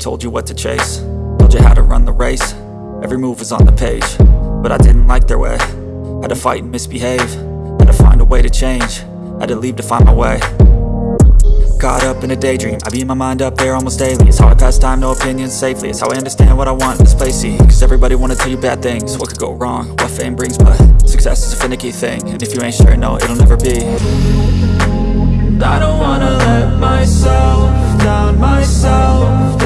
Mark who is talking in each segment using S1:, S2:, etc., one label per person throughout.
S1: told you what to chase. Told you how to run the race, every move was on the page. But I didn't like their way, had to fight and misbehave. Had to find a way to change, had to leave to find my way. Caught up in a daydream, I beat my mind up there almost daily. It's how I pass time, no opinions safely. It's how I understand what I want in this place, see? Cause everybody wanna tell you bad things, what could go wrong? What fame brings, but success is a finicky thing. And if you ain't sure, no, it'll never be. I don't wanna let myself down, myself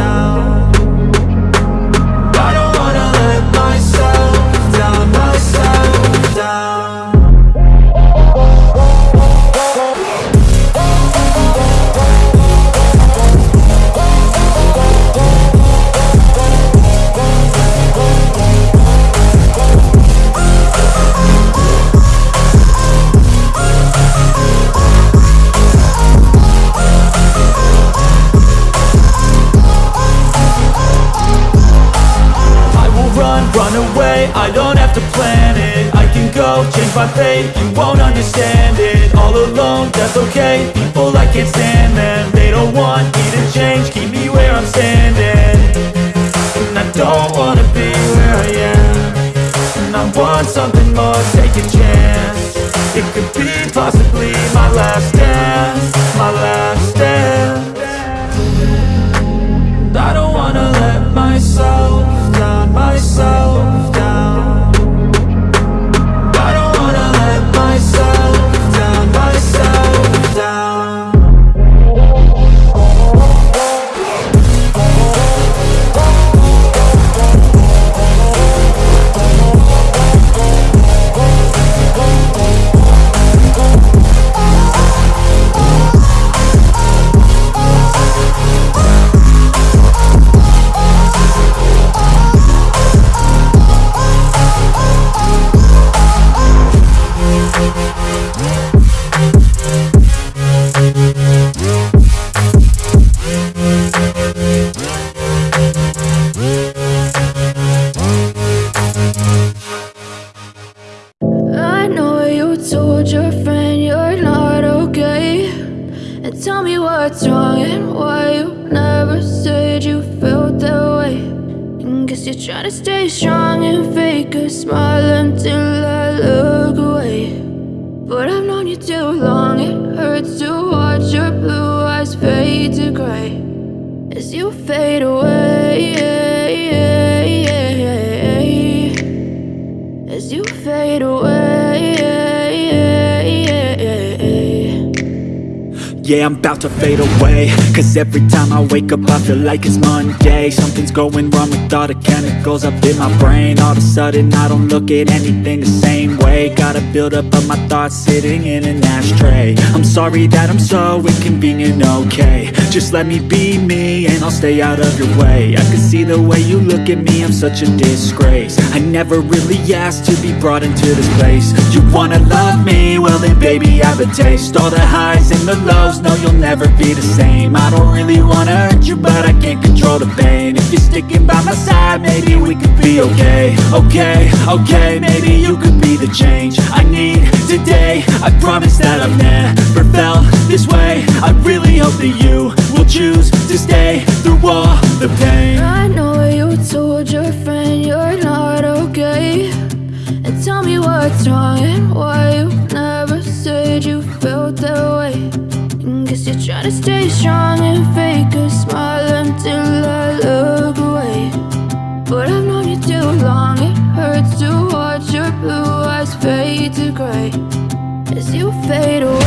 S1: you won't understand it. All alone, that's okay, people I can't stand them They don't want me to change, keep me where I'm standing. And I don't wanna be where I am. And I want something more, take a chance. It could be possibly my last dance. My last dance. I don't wanna let myself
S2: Guess you're trying to stay strong and fake a smile until I look away But I've known you too long, it hurts to watch your blue eyes fade to gray As you fade away as you fade away.
S1: Yeah, I'm about to fade away. Cause every time I wake up I feel like it's Monday. Something's going wrong with all the chemicals up in my brain. All of a sudden I don't look at anything the same way. Gotta build up of my thoughts sitting in an ashtray sorry that I'm so inconvenient, okay. Just let me be me and I'll stay out of your way. I can see the way you look at me, I'm such a disgrace. I never really asked to be brought into this place. You wanna love me? Well then baby I have a taste. All the highs and the lows, no you'll never be the same. I don't really wanna hurt you but I can't control the pain. If you're sticking by my side maybe we could be okay. Okay, okay, maybe you could be the change I need today. I promise that I've never felt this way. I really hope that you will choose to stay through all the pain.
S2: I know you told your friend you're not okay. And tell me what's wrong and why you never said you felt that way. And guess you're trying to stay strong and fake a smile until I look away. But I've known you too long, it hurts to watch your blue eyes fade to gray. As you fade away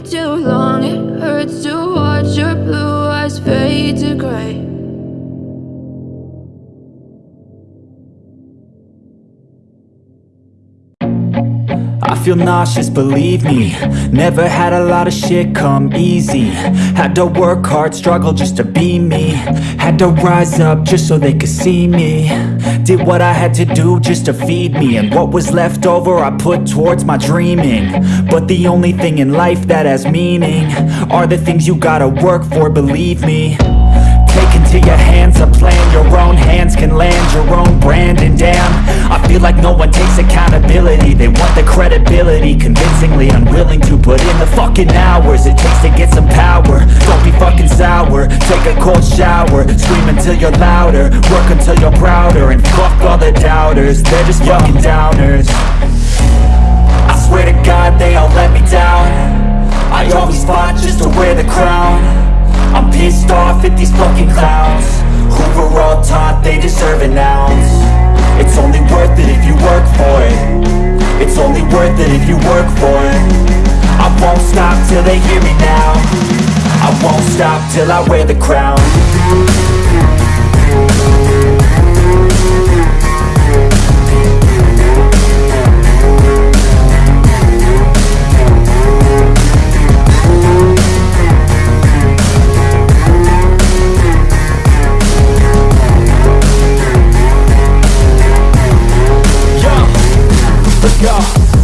S2: Too long, it hurts to watch your blue eyes fade to gray.
S1: Feel nauseous, believe me. Never had a lot of shit come easy. Had to work hard, struggle just to be me. Had to rise up just so they could see me. Did what I had to do just to feed me. And what was left over I put towards my dreaming. But the only thing in life that has meaning Are the things you gotta work for, believe me. Take into your hands a plan. Your own hands can land your own brand. And damn, I feel like no one takes accountability. They want the credibility Convincingly unwilling to put in the fucking hours It takes to get some power. Don't be fucking sour. Take a cold shower. Scream until you're louder. Work until you're prouder. And fuck all the doubters. They're just fucking downers. I swear to God they all let me down. I always fought just to wear the crown. I'm pissed off at these fucking clowns. Who were all taught they deserve an ounce It's only worth it if you work for it. It's only worth it if you work for it. I won't stop till they hear me now. I won't stop till I wear the crown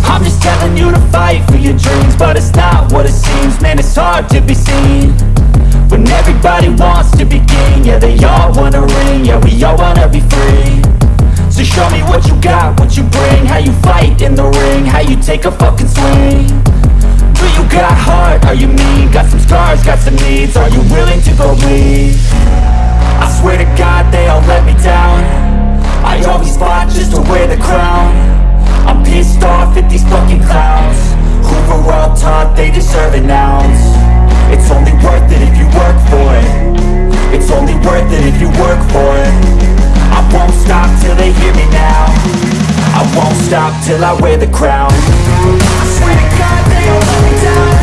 S1: I'm just telling you to fight for your dreams But it's not what it seems. Man, it's hard to be seen When everybody wants to be king. Yeah, they all wanna ring. Yeah, we all wanna be free. So show me what you got, what you bring. How you fight in the ring. How you take a fucking swing. Do you got heart? Are you mean? Got some scars, got some needs. Are you willing to go bleed? I swear to God they all let me down. I always fought just to wear the crown pissed off at these fucking clowns. Who were all taught they deserve an ounce? It's only worth it if you work for it. It's only worth it if you work for it. I won't stop till they hear me now. I won't stop till I wear the crown. I swear to God they all let me down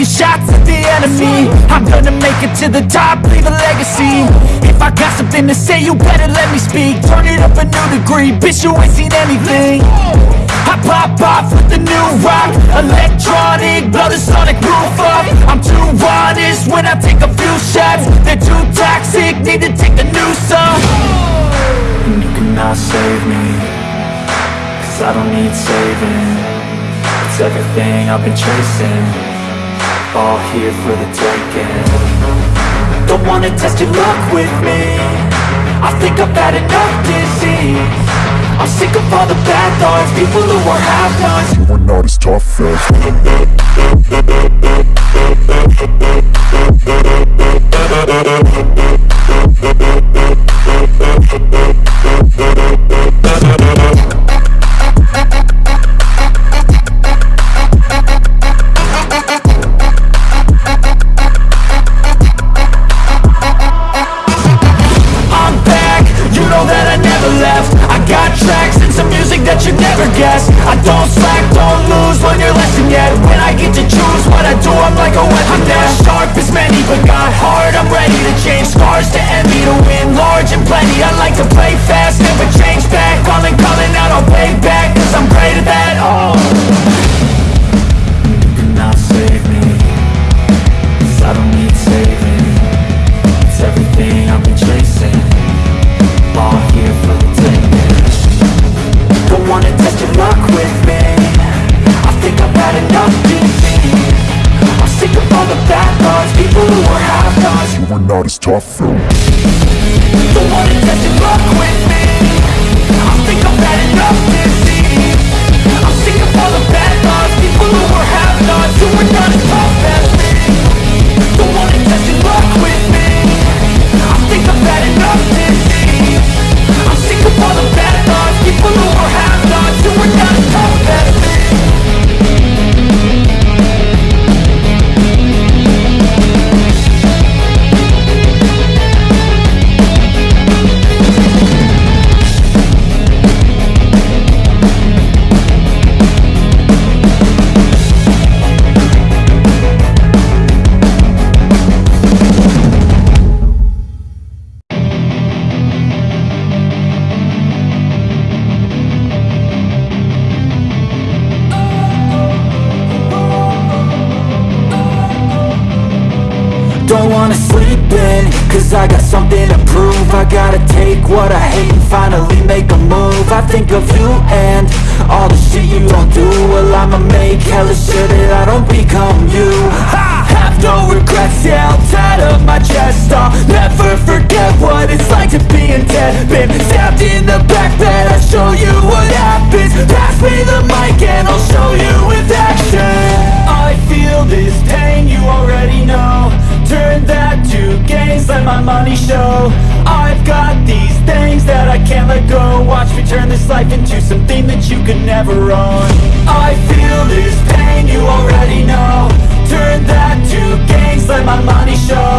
S1: taking shots at the enemy. I'm gonna make it to the top, leave a legacy. If I got something to say, you better let me speak. Turn it up a new degree, bitch you ain't seen anything. I pop off with the new rock Electronic, blow the sonic roof up. I'm too honest when I take a few shots. They're too toxic, need to take a new song And you cannot save me Cause I don't need saving. It's everything I've been chasing all here for the taking. Don't wanna test your luck with me. I think I've had enough disease. I'm sick of all the bad thoughts. People who are half-nots
S3: You are not as tough as
S1: tracks some music that you never guess. I don't slack, don't lose, learn your lesson yet. When I get to choose what I do, I'm like a weapon I'm not sharp as many, but got heart I'm ready to change scars to envy To win large and plenty. I like to play fast, never change back. Calling, calling out, I'll pay back Cause I'm great at that, oh who
S3: You are not as tough. Though
S1: Don't wanna test your luck with me. I think I've had enough deceit I'm sick of all the bad thoughts. People who are half-nots Who are not as tough as me. Don't wanna test your luck with me. I think I've had enough deceit I'm sick of all the bad thoughts. People who are half-nots Who are not take what I hate and finally make a move. I think of you and all the shit you don't do. Well I'ma make hella sure that I don't become you. I have no regrets, yeah, I'll tie up my chest. I'll never forget what let go Watch me turn this life into something that you could never own. I feel this pain, you already know. Turn that to gains, let my money show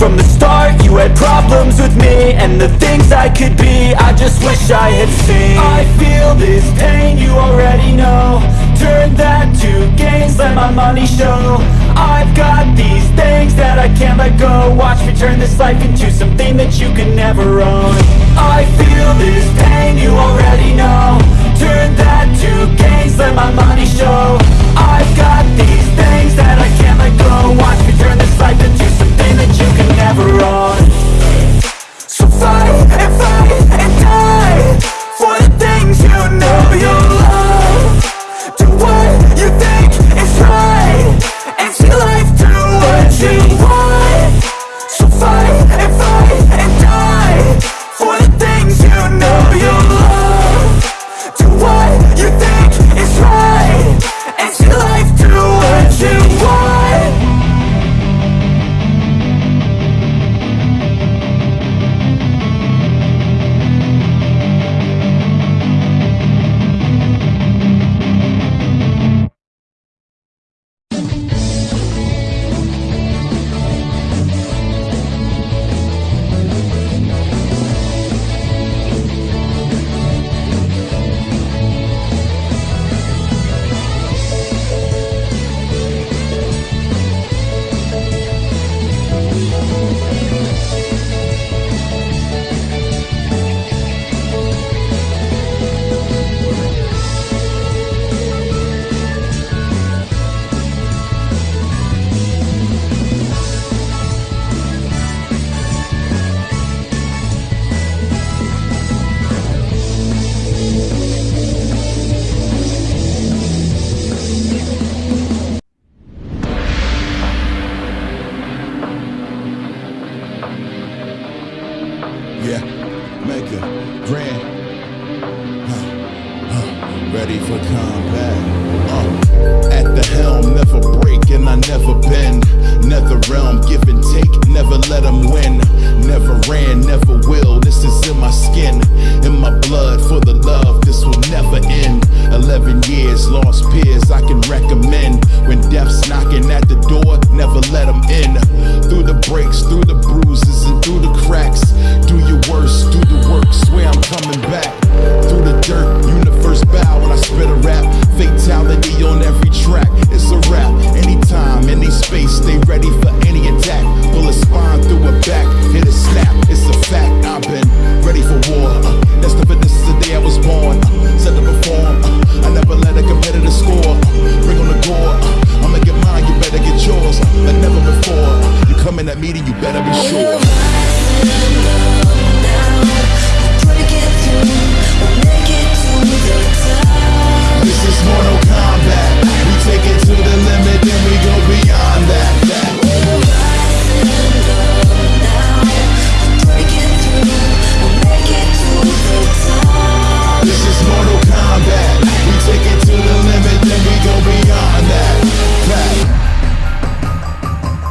S1: from the start, you had problems with me And the things I could be, I just wish I had seen. I feel this pain, you already know. Turn that to gains, let my money show. I've got these things that I can't let go. Watch me turn this life into something that you can never own. I feel this pain, you already know. Turn that to gains, let my money show. I've got these things that I can't let go. Watch me turn this life into you can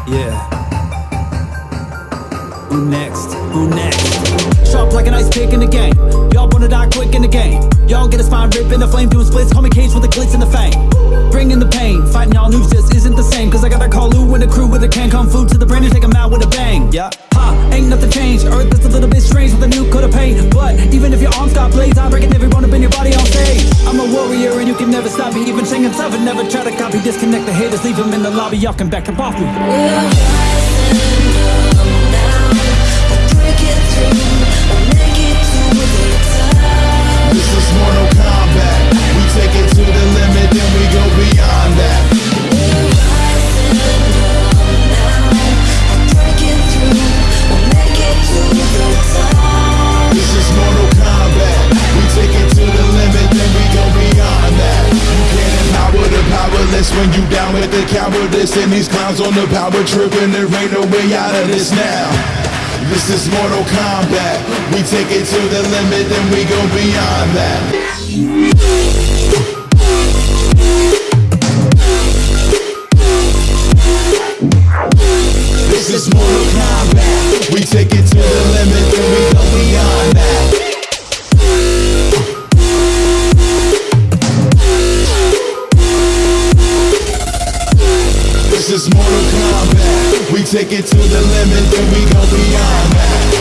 S4: Yeah. Who next? Who next? Sharp like an ice pick in the game. Y'all wanna die quick in the game. Y'all get a spine rip in the flame, doing splits. Call me Cage with the glitz and the fame. Bringing the pain, fighting y'all news just isn't the same. Cause I gotta call Lou and the crew with a can kung fu to the brain and take 'em out with a bang. Yeah. Ha, ain't nothing changed. Earth is a little bit strange with a new coat of paint. But even if your arms got blades, I'm breaking every bone up in your body on stage. I'm a warrior and you can never stop me. Even Shang Tsung would never try to copy. Disconnect the haters, leave them in the lobby. Y'all can back up off me.
S5: This the cowardice. And these clowns on the power trip, and there ain't no way out of this now. This is Mortal Kombat. We take it to the limit, then we go beyond that. This is Mortal Kombat. We take it to the limit, then we go beyond that. Take it to the limit, then we go beyond that.